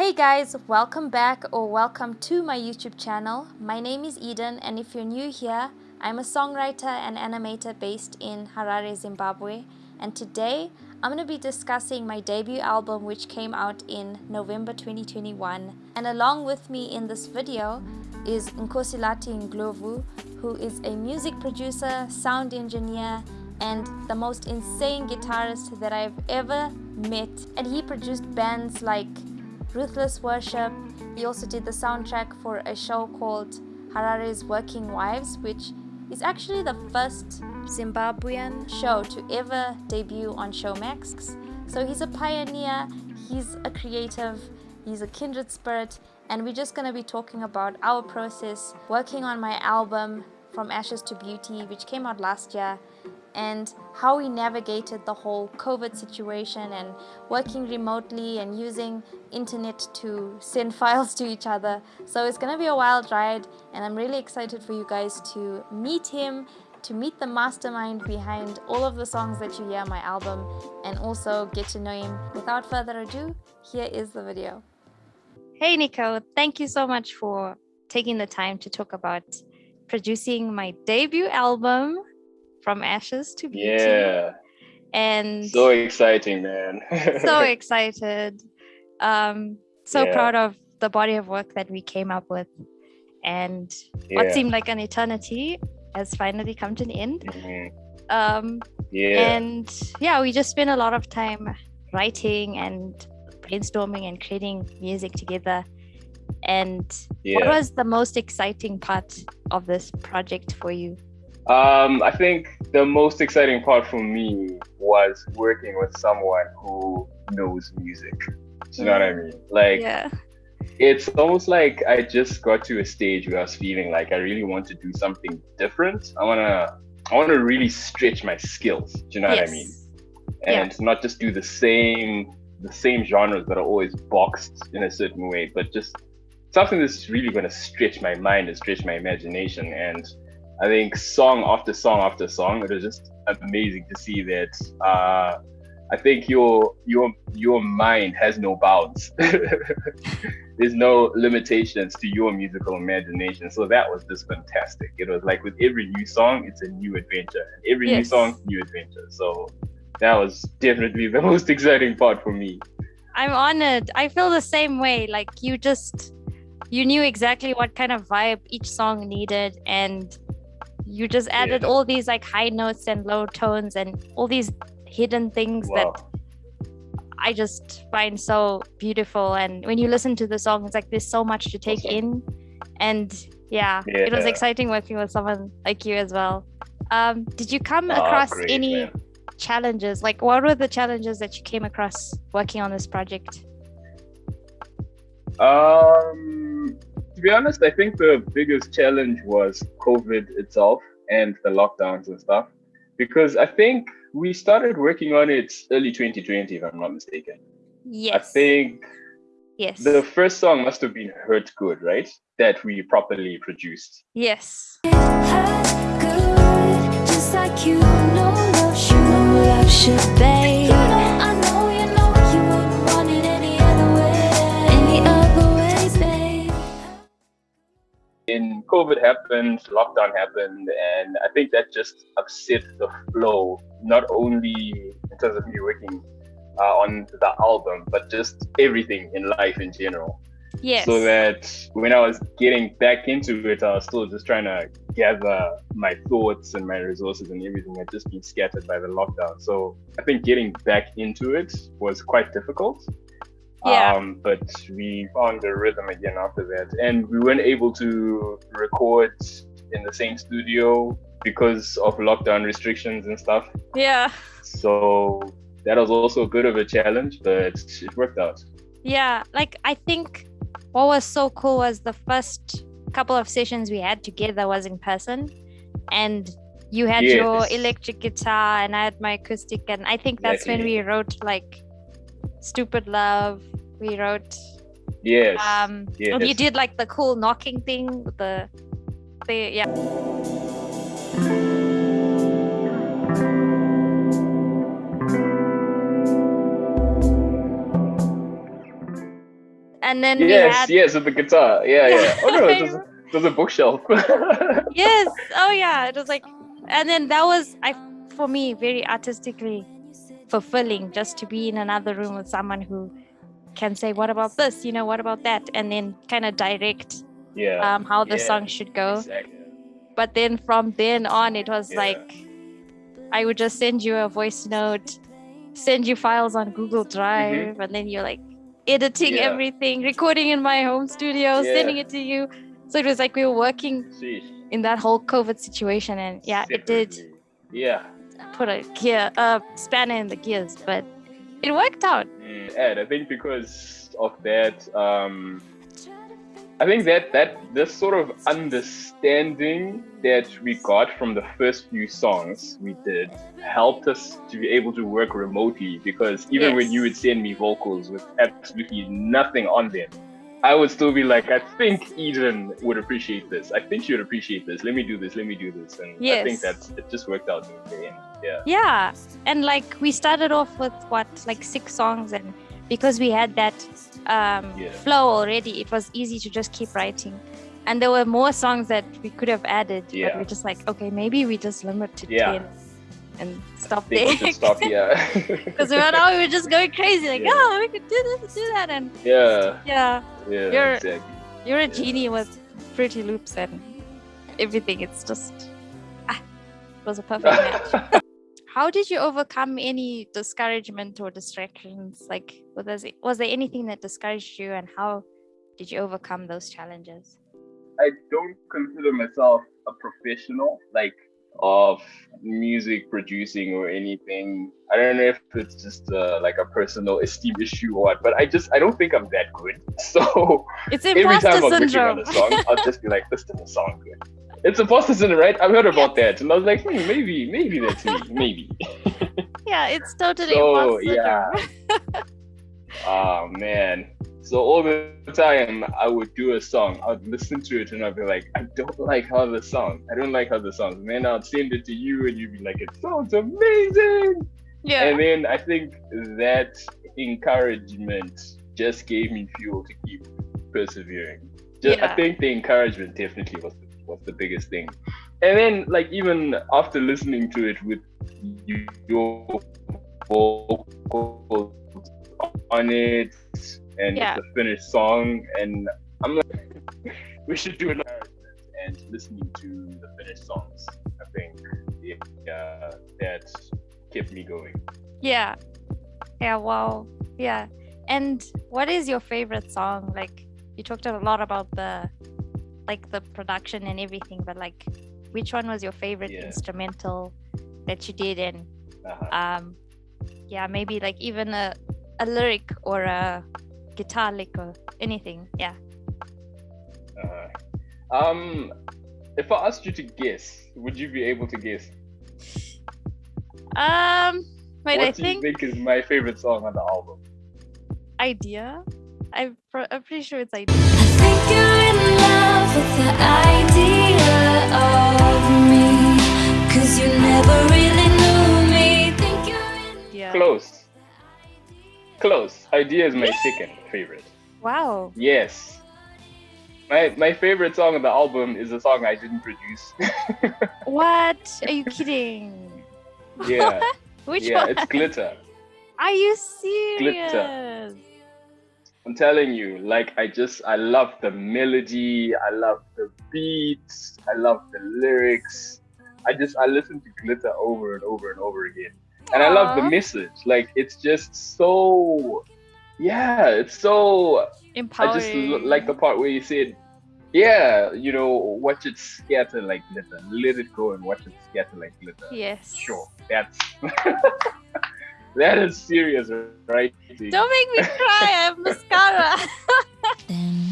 Hey guys, welcome back or welcome to my YouTube channel. My name is Eden and if you're new here, I'm a songwriter and animator based in Harare, Zimbabwe. And today, I'm going to be discussing my debut album which came out in November 2021. And along with me in this video is Nkosilati Ndlovu, who is a music producer, sound engineer, and the most insane guitarist that I've ever met. And he produced bands like Ruthless Worship. He also did the soundtrack for a show called Harare's Working Wives, which is actually the first Zimbabwean show to ever debut on Showmax. So he's a pioneer, he's a creative, he's a kindred spirit, and we're just going to be talking about our process working on my album From Ashes to Beauty, which came out last year, and how we navigated the whole COVID situation and working remotely and using internet to send files to each other. So it's going to be a wild ride and I'm really excited for you guys to meet him, to meet the mastermind behind all of the songs that you hear on my album and also get to know him. Without further ado, here is the video. Hey Nico, thank you so much for taking the time to talk about producing my debut album from ashes to beauty. Yeah. And so exciting, man. so excited. Um, so yeah. proud of the body of work that we came up with. And yeah. what seemed like an eternity has finally come to an end. Mm -hmm. Um, yeah. And yeah, we just spent a lot of time writing and brainstorming and creating music together. And yeah. what was the most exciting part of this project for you? Um, I think the most exciting part for me was working with someone who knows music. Do you know what I mean? Like, yeah. it's almost like I just got to a stage where I was feeling like I really want to do something different. I wanna, I wanna really stretch my skills. Do you know yes. what I mean? And yeah. not just do the same, the same genres that are always boxed in a certain way, but just something that's really gonna stretch my mind and stretch my imagination and I think song after song after song, it was just amazing to see that. Uh, I think your your your mind has no bounds. There's no limitations to your musical imagination. So that was just fantastic. It was like with every new song, it's a new adventure. Every yes. new song, new adventure. So that was definitely the most exciting part for me. I'm honored. I feel the same way. Like you just you knew exactly what kind of vibe each song needed and you just added yeah. all these like high notes and low tones and all these hidden things wow. that I just find so beautiful. And when you listen to the song, it's like there's so much to take in. And yeah, yeah, it was exciting working with someone like you as well. Um, did you come oh, across great, any man. challenges? Like, what were the challenges that you came across working on this project? Um, to be honest, I think the biggest challenge was COVID itself and the lockdowns and stuff. Because I think we started working on it early 2020, if I'm not mistaken. Yes. I think yes. the first song must have been Hurt Good, right? That we properly produced. Yes. In COVID happened, lockdown happened, and I think that just upset the flow, not only in terms of me working uh, on the album, but just everything in life in general. Yes. So that when I was getting back into it, I was still just trying to gather my thoughts and my resources and everything had just been scattered by the lockdown. So I think getting back into it was quite difficult. Yeah. Um, but we found the rhythm again after that. And we weren't able to record in the same studio because of lockdown restrictions and stuff. Yeah. So that was also a bit of a challenge, but it worked out. Yeah. Like, I think what was so cool was the first couple of sessions we had together was in person. And you had yes. your electric guitar and I had my acoustic. And I think that's exactly. when we wrote like Stupid Love. We wrote. Yes. Um, yes. you did like the cool knocking thing, the, the yeah. And then yes, had... yes, with the guitar. Yeah, yeah. Oh no, it was, it was a bookshelf. yes. Oh yeah, it was like, and then that was I for me very artistically fulfilling just to be in another room with someone who can say, "What about this? You know, what about that?" And then kind of direct yeah um, how the yeah, song should go. Exactly. But then from then on, it was yeah. like I would just send you a voice note, send you files on Google Drive, mm-hmm. and then you're like editing yeah. everything, recording in my home studio, sending it to you. So it was like we were working Sheesh. in that whole COVID situation, and yeah, Separately. it did. Yeah. Put a gear, a spanner in the gears, but it worked out. And I think because of that, um, I think that that this sort of understanding that we got from the first few songs we did helped us to be able to work remotely because even yes. when you would send me vocals with absolutely nothing on them, I would still be like, I think Eden would appreciate this. I think she would appreciate this. Let me do this. Let me do this. And yes. I think that's it just worked out in the end. Yeah. Yeah. And like we started off with what, like six songs and because we had that um, yeah. flow already, it was easy to just keep writing. And there were more songs that we could have added, yeah. but we're just like, okay, maybe we just limit to yeah. 10 and stop there. stop, yeah. Because right now we were just going crazy, like, yeah. oh, we could do this, do that. And yeah. Yeah. Yeah. You're, exactly. you're a genie with Fruity Loops and everything. It's just, ah, it was a perfect match how did you overcome any discouragement or distractions like was there, was there anything that discouraged you and how did you overcome those challenges i don't consider myself a professional like of music producing or anything i don't know if it's just uh, like a personal esteem issue or what but i just i don't think i'm that good so it's every time i'm syndrome. on a song i'll just be like this doesn't sound good it's imposter syndrome, right? I've heard about that, and I was like, hmm, maybe, maybe that's me, maybe. yeah, it's totally so, yeah. oh man. So all the time I would do a song, I'd listen to it and I'd be like, I don't like how the song, I don't like how the song. And then I'd send it to you and you'd be like, it sounds amazing. Yeah. And then I think that encouragement just gave me fuel to keep persevering. Just, yeah. I think the encouragement definitely was the was the biggest thing. And then like even after listening to it with your vocals on it and yeah. the finished song and I'm like we should do it and listening to the finished songs I think yeah that kept me going yeah yeah wow yeah and what is your favorite song like you talked a lot about the like the production and everything, but like which one was your favorite yeah. instrumental that you did and uh-huh. um yeah, maybe like even a a lyric or a guitar lick or anything. Yeah. Uh, um if I asked you to guess, would you be able to guess? Um wait, what I do think you think is my favorite song on the album? Idea. I'm, I'm pretty sure it's idea with the idea of me Cause you never really knew me yeah. Close Close Idea is my second favorite Wow Yes my, my favorite song on the album is a song I didn't produce. what? Are you kidding? Yeah. Which yeah, one? it's Glitter. Are you serious? Glitter. I'm telling you, like I just I love the melody, I love the beats, I love the lyrics. I just I listen to Glitter over and over and over again. And Aww. I love the message. Like it's just so yeah, it's so empowering. I just like the part where you said, Yeah, you know, watch it scatter like glitter. Let it go and watch it scatter like glitter. Yes. Sure. That's That is serious, right? Don't make me cry. I have mascara.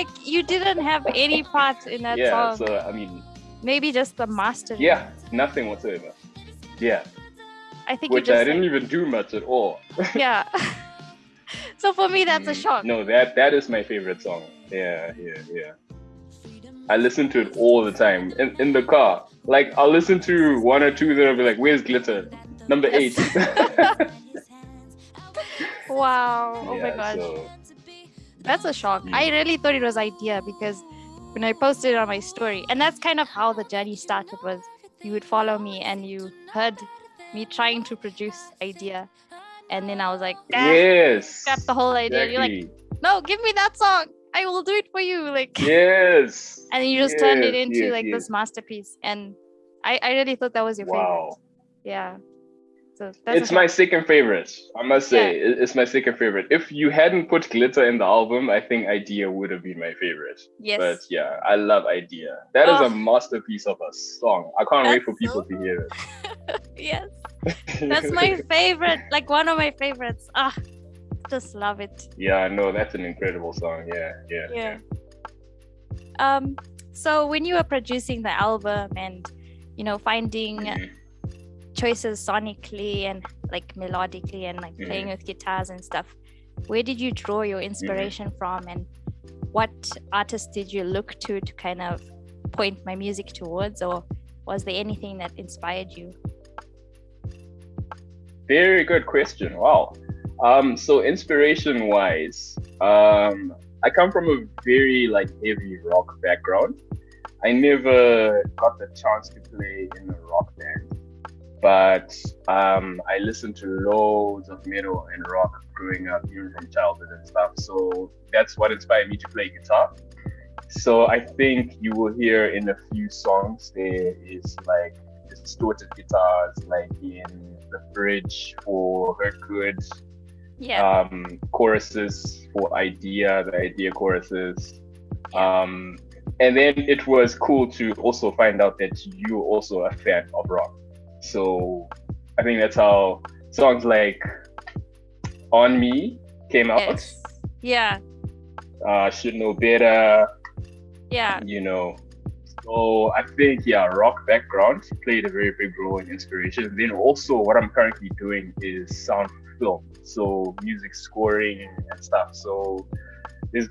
like you didn't have any parts in that yeah, song. so I mean, maybe just the master. Yeah, nothing whatsoever. Yeah. I think which I didn't even do much at all. yeah so for me that's a shock no that that is my favorite song yeah yeah yeah I listen to it all the time in, in the car. Like I'll listen to one or two, then I'll be like, "Where's glitter?" Number eight. wow! Oh yeah, my gosh, so... that's a shock. I really thought it was idea because when I posted it on my story, and that's kind of how the journey started. Was you would follow me and you heard me trying to produce idea, and then I was like, ah, yes, got the whole idea. Exactly. You're like, no, give me that song. I will do it for you. Like yes. and you just yes, turned it into yes, like yes. this masterpiece, and I I really thought that was your wow. favorite. Yeah. So it's my second favorite. I must say, yeah. it's my second favorite. If you hadn't put glitter in the album, I think Idea would have been my favorite. Yes. But yeah, I love Idea. That oh. is a masterpiece of a song. I can't That's wait for people so... to hear it. yes. That's my favorite. Like one of my favorites. Ah, just love it. Yeah, no, that's an incredible song. Yeah, yeah. Yeah. Um. So when you were producing the album and, you know, finding. Mm-hmm choices sonically and like melodically and like mm-hmm. playing with guitars and stuff. Where did you draw your inspiration mm-hmm. from and what artists did you look to to kind of point my music towards? Or was there anything that inspired you? Very good question. Wow. Um so inspiration wise um i come from a very like heavy rock background. I never got the chance to play in a rock band but um, I listened to loads of metal and rock growing up, even from childhood and stuff. So that's what inspired me to play guitar. So I think you will hear in a few songs there is like distorted guitars, like in the bridge for Hurt Good. Yeah. Um, choruses for Idea, the Idea choruses. Yeah. Um, and then it was cool to also find out that you're also a fan of rock. So I think that's how songs like On Me came out. Yes. Yeah. Uh, Should Know Better. Yeah. You know. So I think yeah, rock background played a very big role in inspiration. Then also what I'm currently doing is sound film. So music scoring and stuff. So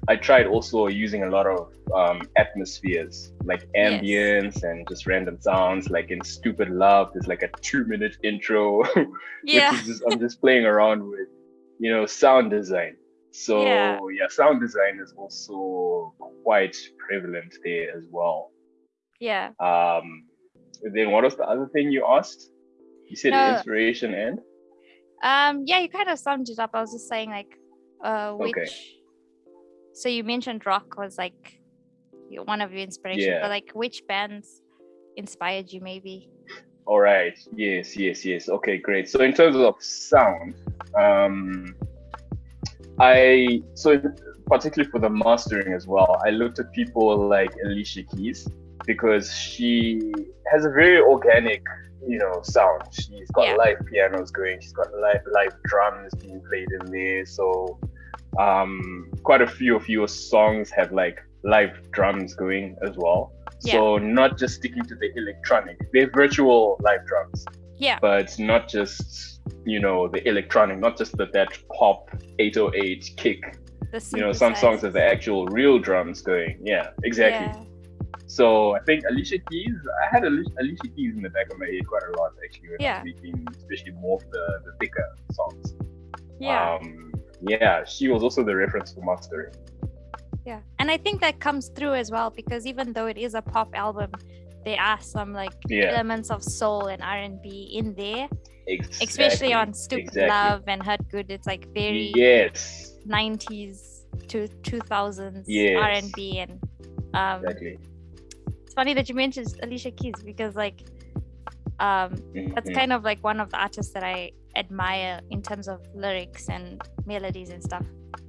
I tried also using a lot of um, atmospheres like ambience yes. and just random sounds. Like in Stupid Love, there's like a two minute intro. yeah. Just, I'm just playing around with, you know, sound design. So yeah. yeah, sound design is also quite prevalent there as well. Yeah. Um. Then what was the other thing you asked? You said no. inspiration and. Um. Yeah, you kind of summed it up. I was just saying like, uh, which. Okay so you mentioned rock was like one of your inspirations, yeah. but like which bands inspired you maybe? All right. Yes, yes, yes. Okay, great. So in terms of sound, um, I so particularly for the mastering as well, I looked at people like Alicia Keys because she has a very organic, you know, sound. She's got yeah. live pianos going. She's got live live drums being played in there. So um, quite a few of your songs have like live drums going as well. Yeah. So not just sticking to the electronic, they're virtual live drums. Yeah. But not just you know the electronic, not just the that pop 808 kick. You know, some songs have the actual real drums going. Yeah, exactly. Yeah. So I think Alicia Keys, I had Alicia, Alicia Keys in the back of my head quite a lot actually when yeah. speaking, especially more of the, the thicker songs. Yeah. Um, yeah, she was also the reference for mastering. Yeah, and I think that comes through as well because even though it is a pop album, there are some like yeah. elements of soul and R and B in there. Exactly. Especially on Stupid exactly. Love and Hurt Good, it's like very yes 90s to 2000s yes. R and B and um, exactly. It's funny that you mentioned Alicia Keys because like um, mm-hmm. that's kind of like one of the artists that I admire in terms of lyrics and melodies and stuff.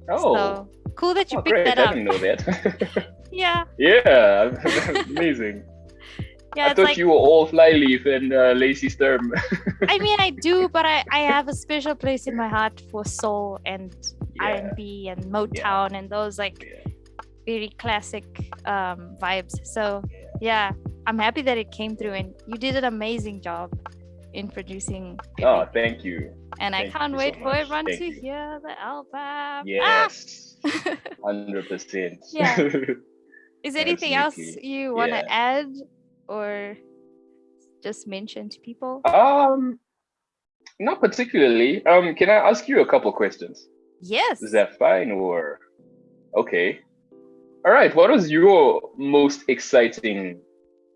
Oh, so, cool that you oh, picked great. that up. I didn't know that. yeah. Yeah, amazing. Yeah, I thought like, you were all Flyleaf and uh, Lacey Sturm. I mean, I do, but I, I have a special place in my heart for soul and yeah. R&B and Motown yeah. and those like yeah. very classic um, vibes. So yeah, I'm happy that it came through and you did an amazing job in producing. Oh, thank you. And thank I can't wait so for everyone thank to you. hear the album. Yes, ah! hundred percent. Yeah. is there anything Absolutely. else you want to Yeah. add or just mention to people? Um, not particularly. Um, can I ask you a couple questions? Yes. Is that fine or okay? All right. What was your most exciting,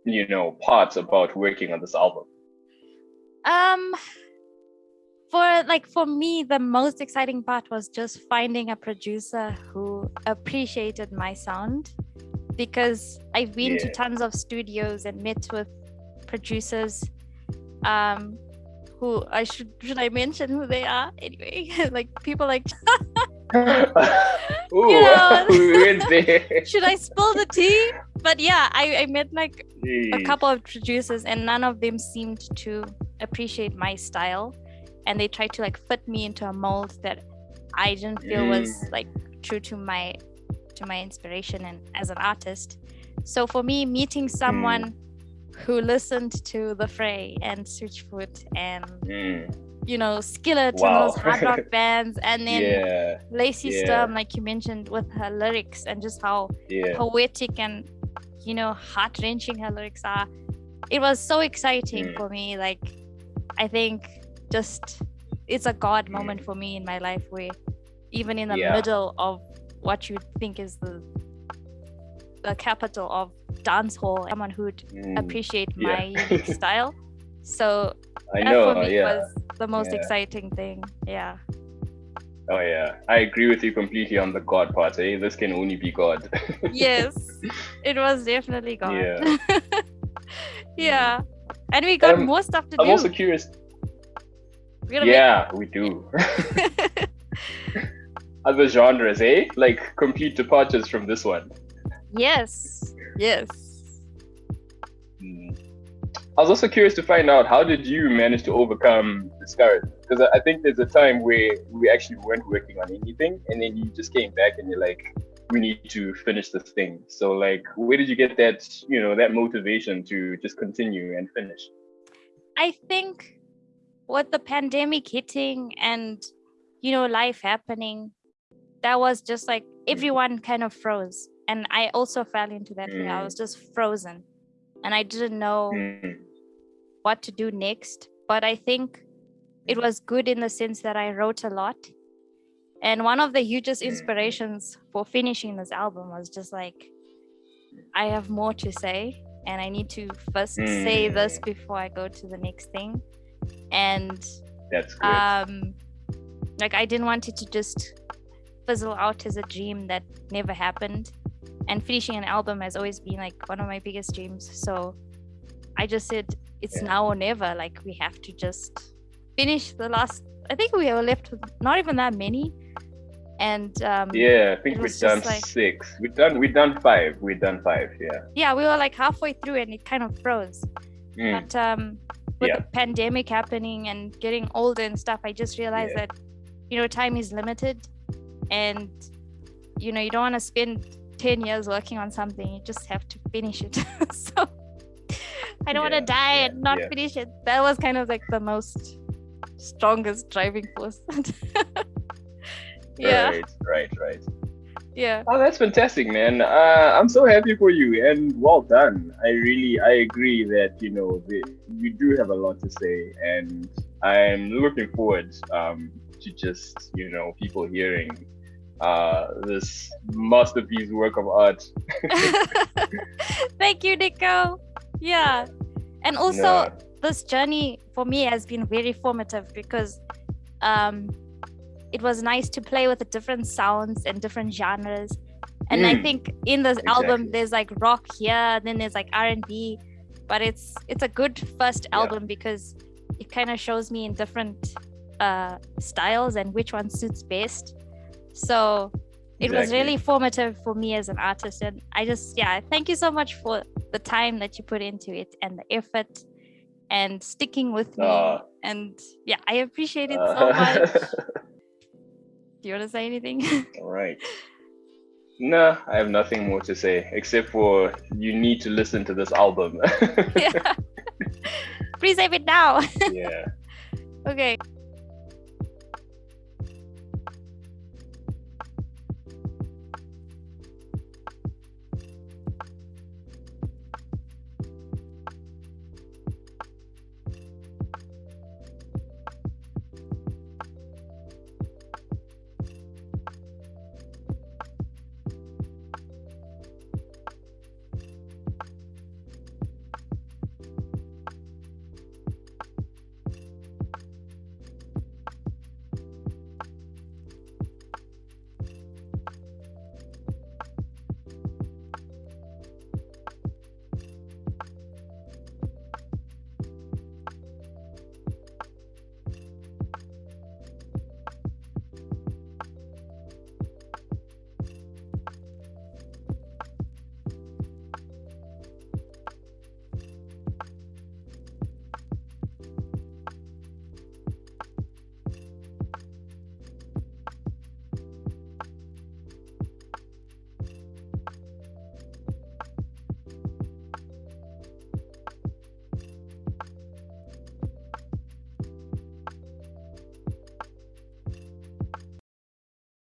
you know, part about working on this album? Um for like for me the most exciting part was just finding a producer who appreciated my sound because I've been to tons of studios and met with producers um who I should should I mention who they are? Anyway like people like Ooh, know. should I spill the tea but yeah I, I met like a couple of producers and none of them seemed to appreciate my style and they tried to like fit me into a mold that i didn't feel was Mm. like true to my to my inspiration and as an artist so for me meeting someone who listened to the fray and switchfoot and Mm, you know skillet Wow. and those hard rock bands and then yeah, lacey yeah. sturm like you mentioned with her lyrics and just how yeah. poetic and you know heart wrenching her lyrics are. It was so exciting Mm. for me. Like I think just it's a God Mm. moment for me in my life where even in the Yeah. middle of what you think is the the capital of dance hall, someone who'd Mm, appreciate yeah. my style. So I that know. for me Yeah. was the most exciting thing. Yeah. Oh yeah. I agree with you completely on the God part. Eh? This can only be God. Yes. it was definitely God. Yeah. yeah. And we got Um, more stuff to I'm do. also curious. Yeah, we do. Other genres, eh? Like complete departures from this one. yes. Yes. Mm. I was also curious to find out how did you manage to overcome discouragement? Because I think there's a time where we actually weren't working on anything, and then you just came back and you're like, "We need to finish this thing." So, like, where did you get that, you know, that motivation to just continue and finish? I think with the pandemic hitting and you know life happening, that was just like everyone kind of froze. And I also fell into that thing. I Mm. was just frozen. And I didn't know Mm, what to do next. But I think it was good in the sense that I wrote a lot. And one of the hugest Mm. inspirations for finishing this album was just like, I have more to say, and I need to first say this Mm. before I go to the next thing. And That's good. um, like, I didn't want it to just fizzle out as a dream that never happened. And finishing an album has always been like one of my biggest dreams. So I just said, it's Yeah. now or never. Like, we have to just finish the last, I think we were left with not even that many. And um, yeah, I think we've done like- six. We've done we've done five. We've done five. Yeah. yeah, we were like halfway through and it kind of froze. Mm, But um, with Yeah. the pandemic happening and getting older and stuff, I just realized Yeah. that you know time is limited, and you know you don't want to spend ten years working on something. You just have to finish it. so I don't want to die yeah, and not yeah. finish it. That was kind of like the most strongest driving force. yeah, Right. Right. Right. yeah. Oh, that's fantastic, man. Uh, I'm so happy for you, and well done. I really, I agree that you know the, you do have a lot to say, and I'm looking forward um, to just you know people hearing uh, this masterpiece work of art. Thank you, Nico. Yeah. And also. This journey for me has been very formative because um, it was nice to play with the different sounds and different genres. And I Mm, think in this album, there's like rock here, then there's like R and B, but it's it's a good first Yeah. album because it kind of shows me in different uh, styles and which one suits best. So it was really formative for me as an artist, and I just yeah, thank you so much for the time that you put into it and the effort and sticking with me. Aw. and yeah, I appreciate it Uh, so much. Do you want to say anything? All right. No, I have nothing more to say except for you need to listen to this album. yeah. Please save it now. yeah. okay.